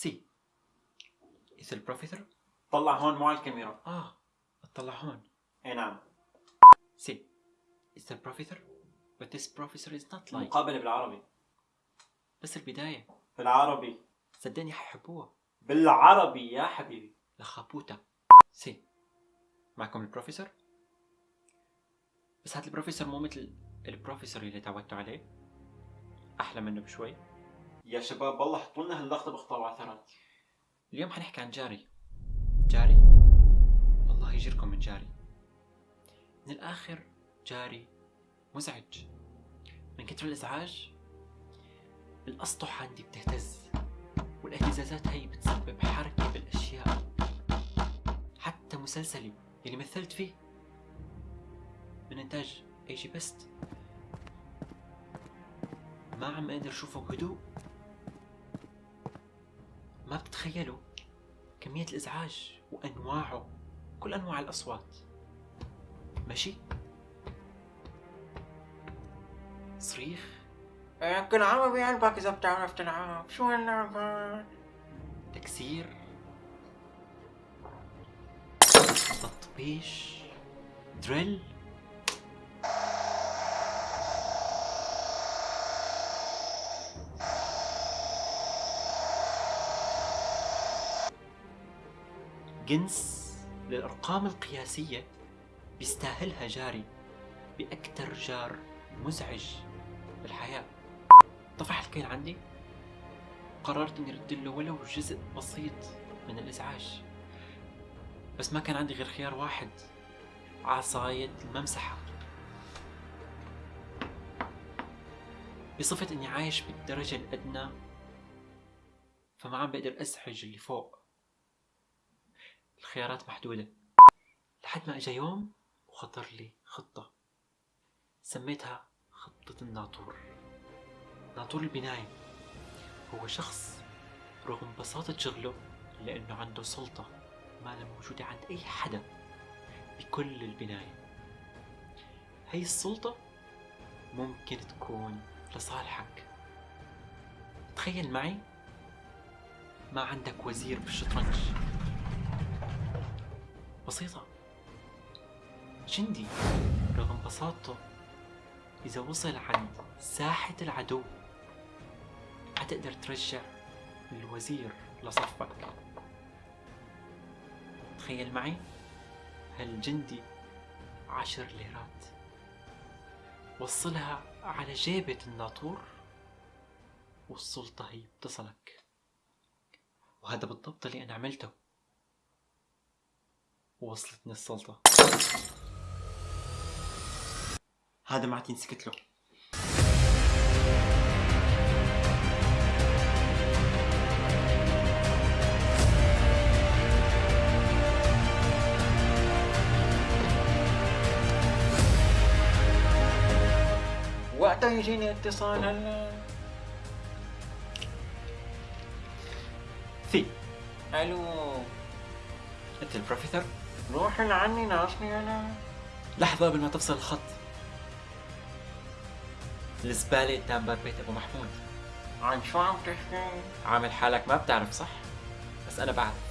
سي إذا البروفيسور طلع هون مو على الكاميرا. آه اطلع هون. اي نعم. سي إذا البروفيسور but this professor is not like المقابلة بالعربي. بس البداية. بالعربي. صدقني حيحبوها. بالعربي يا حبيبي. لخابوتا سي معكم البروفيسور؟ بس هاد البروفيسور مو مثل البروفيسور اللي تعودتوا عليه. أحلى منه بشوي. يا شباب والله حطوا لنا هاللقطة بخطا وعثرات. اليوم حنحكي عن جاري. جاري؟ الله يجيركم من جاري. من الآخر جاري مزعج. من كتر الإزعاج الأسطح عندي بتهتز والإهتزازات هي بتسبب حركة بالأشياء. حتى مسلسلي اللي مثلت فيه. من إنتاج اي جي بست ما عم أقدر أشوفه بهدوء. ما بتتخيلوا كمية الإزعاج وأنواعه كل أنواع الأصوات. ماشي؟ صريخ؟ يمكن عربي قلبك إذا بتعرف تلعب شو هاللعبة؟ تكسير. تطبيش. دريل. جنس للأرقام القياسية بيستاهلها جاري بأكتر جار مزعج بالحياة. طفح الكيل عندي. قررت إني أرد له ولو جزء بسيط من الإزعاج. بس ما كان عندي غير خيار واحد عصاية الممسحة. بصفة إني عايش بالدرجة الأدنى فما عم بقدر ازعج اللي فوق. الخيارات محدودة. لحد ما إجا يوم وخطر لي خطة. سميتها خطة الناطور. ناطور البناية. هو شخص رغم بساطة شغله إلا إنه عنده سلطة ما لا موجودة عند أي حدا بكل البناية. هي السلطة ممكن تكون لصالحك. تخيل معي ما عندك وزير بالشطرنج. بسيطة. جندي رغم بساطته إذا وصل عند ساحة العدو حتقدر ترجع الوزير لصفك. تخيل معي هالجندي عشر ليرات. وصلها على جيبة الناطور والسلطة هي بتصلك. وهذا بالضبط اللي أنا عملته. ووصلتني السلطة. هذا ما عاد ينسكت له. وقتها يجيني اتصال هلا في. ألو. أنت البروفيسور؟ روح لعني ناقصني أنا لحظة قبل ما تفصل الخط. الزبالة قدام باب بيت أبو محمود. عن شو عم تحكي؟ عامل حالك ما بتعرف صح؟ بس أنا بعرف.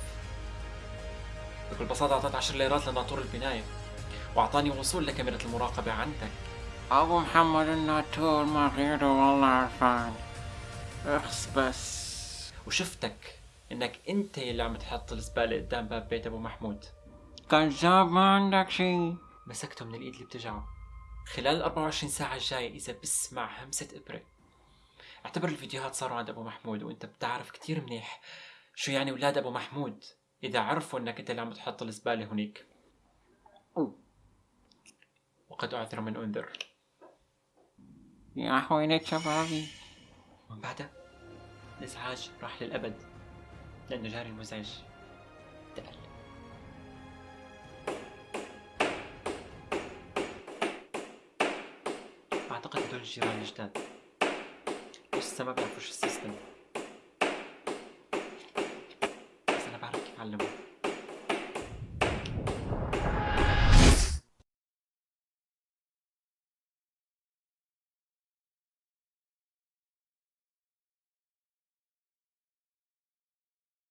بكل بساطة أعطيت 10 ليرات لناطور البناية وأعطاني وصول لكاميرا المراقبة عندك. أبو محمد الناطور ما غيره والله عرفان. اخس بس. وشفتك إنك أنت اللي عم تحط الزبالة قدام باب بيت أبو محمود. كذاب ما عندك شي. مسكته من الإيد اللي بتجعه. خلال ال 24 ساعة الجاية إذا بسمع همسة إبرة. أعتبر الفيديوهات صاروا عند أبو محمود وأنت بتعرف كتير منيح شو يعني ولاد أبو محمود. إذا عرفوا إنك أنت اللي عم تحط الزبالة هنيك. وقد أعذر من أنذر. يا حوينة شبابي. ومن بعدها الإزعاج راح للأبد لأنه جاري المزعج أعتقد هدول الجيران الجداد لسه ما بيعرفوا شو السيستم؟ بس أنا بعرف كيف أعلمهم